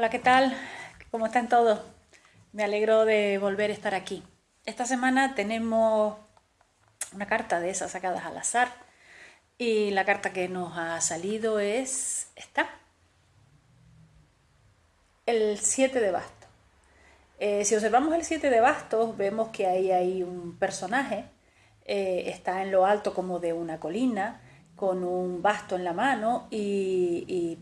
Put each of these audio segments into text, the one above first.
Hola, ¿qué tal? ¿Cómo están todos? Me alegro de volver a estar aquí. Esta semana tenemos una carta de esas sacadas al azar y la carta que nos ha salido es esta. El 7 de bastos. Eh, si observamos el 7 de bastos vemos que ahí hay un personaje, eh, está en lo alto como de una colina, con un basto en la mano y,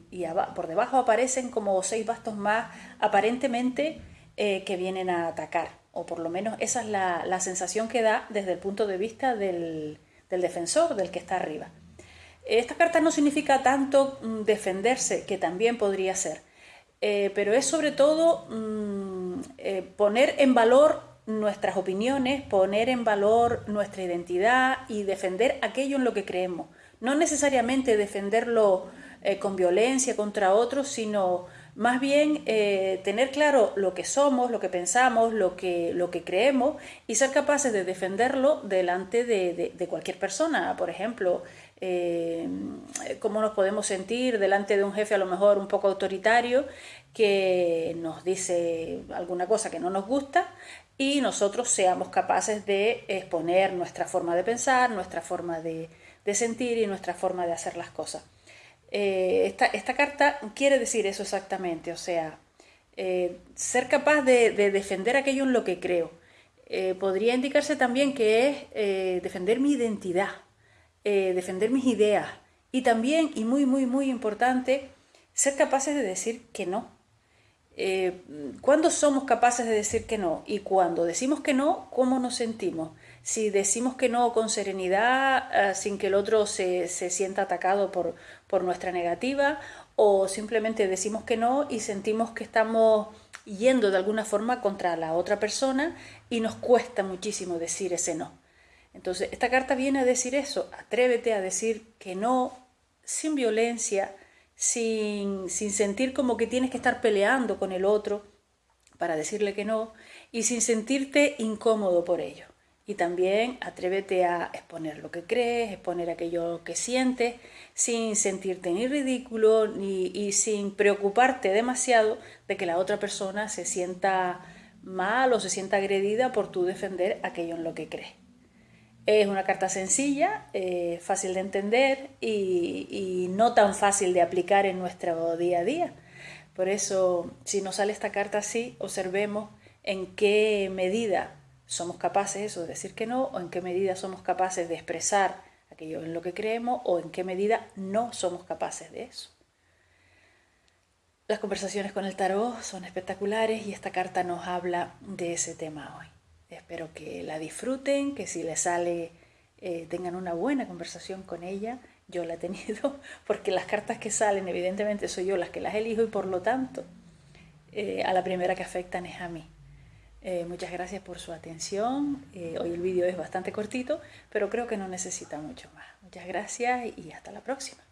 por debajo aparecen como seis bastos más aparentemente eh, que vienen a atacar, o por lo menos esa es la, sensación que da desde el punto de vista del, defensor, del que está arriba. Esta carta no significa tanto mm, defenderse, que también podría ser, eh, pero es sobre todo mm, eh, poner en valor nuestras opiniones, poner en valor nuestra identidad y defender aquello en lo que creemos no necesariamente defenderlo eh, con violencia contra otros, sino más bien eh, tener claro lo que somos, lo que pensamos, lo que, lo que creemos y ser capaces de defenderlo delante de, cualquier persona. Por ejemplo, eh, cómo nos podemos sentir delante de un jefe a lo mejor un poco autoritario que nos dice alguna cosa que no nos gusta y nosotros seamos capaces de exponer nuestra forma de pensar, nuestra forma de, de sentir y nuestra forma de hacer las cosas. Eh, esta, carta quiere decir eso exactamente, o sea, eh, ser capaz de, defender aquello en lo que creo. Eh, podría indicarse también que es defender mi identidad, defender mis ideas y también, y muy, muy, muy importante, ser capaces de decir que no. ¿Cuándo somos capaces de decir que no? Y cuando decimos que no, ¿cómo nos sentimos? si decimos que no con serenidad, eh, sin que el otro se, sienta atacado por, por, nuestra negativa, o simplemente decimos que no y sentimos que estamos yendo de alguna forma contra la otra persona y nos cuesta muchísimo decir ese no. Entonces, esta carta viene a decir eso, atrévete a decir que no sin violencia, sin, sin sentir como que tienes que estar peleando con el otro para decirle que no y sin sentirte incómodo por ello. Y también atrévete a exponer lo que crees, exponer aquello que sientes, sin sentirte ni ridículo ni, y sin preocuparte demasiado de que la otra persona se sienta mal o se sienta agredida por tú defender aquello en lo que crees. Es una carta sencilla, eh, fácil de entender y, no tan fácil de aplicar en nuestro día a día. Por eso, si nos sale esta carta así, observemos en qué medida somos capaces eso de decir que no o en qué medida somos capaces de expresar aquello en lo que creemos o en qué medida no somos capaces de eso. Las conversaciones con el tarot son espectaculares y esta carta nos habla de ese tema hoy. Espero que la disfruten, que si les sale eh, tengan una buena conversación con ella. Yo la he tenido porque las cartas que salen evidentemente soy yo las que las elijo y por lo tanto eh, a la primera que afectan es a mí. Eh, muchas gracias por su atención. Hoy el vídeo es bastante cortito, pero creo que no necesita mucho más. Muchas gracias y hasta la próxima.